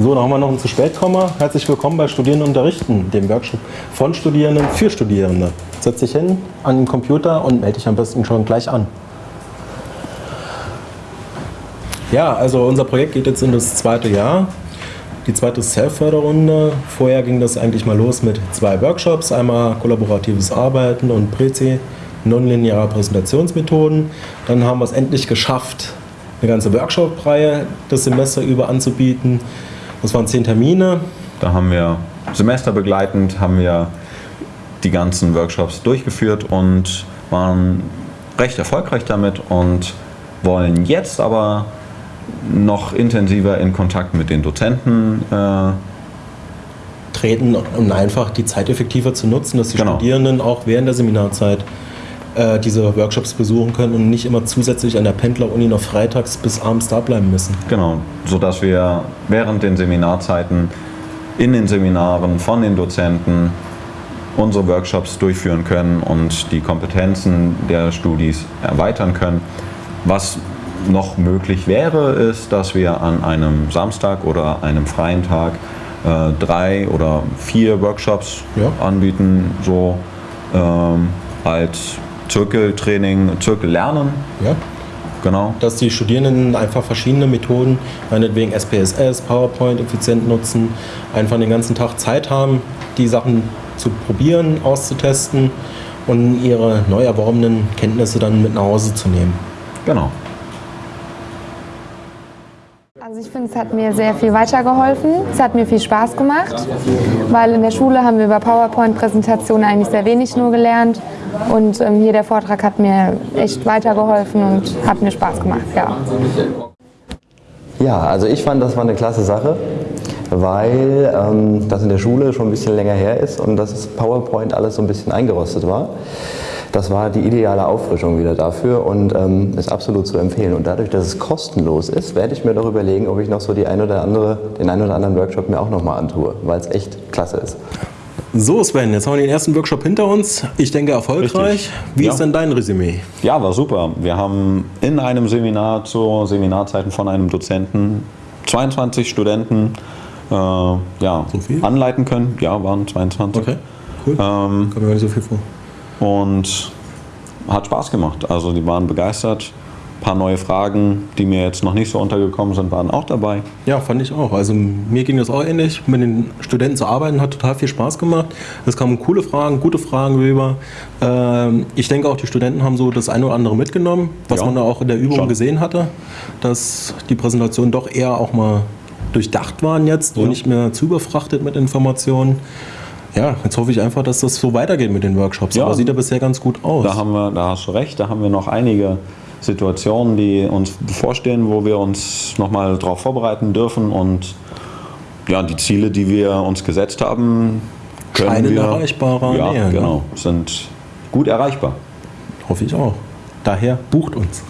So, dann haben wir noch einen zu spät Komma. Herzlich willkommen bei Studieren unterrichten, dem Workshop von Studierenden für Studierende. Setz dich hin an den Computer und melde dich am besten schon gleich an. Ja, also unser Projekt geht jetzt in das zweite Jahr. Die zweite Self-Förderrunde. Vorher ging das eigentlich mal los mit zwei Workshops. Einmal kollaboratives Arbeiten und Prezi, nonlineare Präsentationsmethoden. Dann haben wir es endlich geschafft, eine ganze Workshop-Reihe das Semester über anzubieten. Das waren zehn Termine. Da haben wir semesterbegleitend haben wir die ganzen Workshops durchgeführt und waren recht erfolgreich damit und wollen jetzt aber noch intensiver in Kontakt mit den Dozenten äh, treten, um einfach die Zeit effektiver zu nutzen, dass die genau. Studierenden auch während der Seminarzeit äh, diese Workshops besuchen können und nicht immer zusätzlich an der Pendleruni noch freitags bis abends da bleiben müssen. Genau, sodass wir während den Seminarzeiten in den Seminaren von den Dozenten unsere Workshops durchführen können und die Kompetenzen der Studis erweitern können. Was noch möglich wäre, ist, dass wir an einem Samstag oder einem freien Tag äh, drei oder vier Workshops ja. anbieten, so ähm, als Zirkeltraining, Zirkellernen. Ja. Genau. Dass die Studierenden einfach verschiedene Methoden, meinetwegen SPSS, PowerPoint effizient nutzen, einfach den ganzen Tag Zeit haben, die Sachen zu probieren, auszutesten und ihre neu erworbenen Kenntnisse dann mit nach Hause zu nehmen. Genau. Also ich finde, es hat mir sehr viel weitergeholfen. Es hat mir viel Spaß gemacht, weil in der Schule haben wir über PowerPoint-Präsentationen eigentlich sehr wenig nur gelernt. Und ähm, hier der Vortrag hat mir echt weitergeholfen und hat mir Spaß gemacht, ja. Ja, also ich fand, das war eine klasse Sache, weil ähm, das in der Schule schon ein bisschen länger her ist und das PowerPoint alles so ein bisschen eingerostet war. Das war die ideale Auffrischung wieder dafür und ähm, ist absolut zu empfehlen. Und dadurch, dass es kostenlos ist, werde ich mir doch überlegen, ob ich noch so die ein oder andere, den einen oder anderen Workshop mir auch nochmal antue, weil es echt klasse ist. So Sven, jetzt haben wir den ersten Workshop hinter uns. Ich denke erfolgreich. Richtig. Wie ja. ist denn dein Resümee? Ja, war super. Wir haben in einem Seminar zu Seminarzeiten von einem Dozenten 22 Studenten äh, ja, so anleiten können. Ja, waren 22. Okay, cool. Ähm, Kommt mir gar nicht so viel vor. Und hat Spaß gemacht. Also die waren begeistert. Ein paar neue Fragen, die mir jetzt noch nicht so untergekommen sind, waren auch dabei. Ja, fand ich auch. Also mir ging das auch ähnlich. Mit den Studenten zu arbeiten hat total viel Spaß gemacht. Es kamen coole Fragen, gute Fragen rüber. Ähm, ich denke auch, die Studenten haben so das eine oder andere mitgenommen, was ja, man da auch in der Übung schon. gesehen hatte, dass die Präsentationen doch eher auch mal durchdacht waren jetzt ja. und nicht mehr zu überfrachtet mit Informationen. Ja, jetzt hoffe ich einfach, dass das so weitergeht mit den Workshops. Ja, Aber sieht ja bisher ganz gut aus. Da, haben wir, da hast du recht, da haben wir noch einige Situationen, die uns bevorstehen, wo wir uns nochmal darauf vorbereiten dürfen und ja, die Ziele, die wir uns gesetzt haben, können Scheinen wir, erreichbarer ja, näher, genau, ne? sind gut erreichbar. Hoffe ich auch. Daher bucht uns.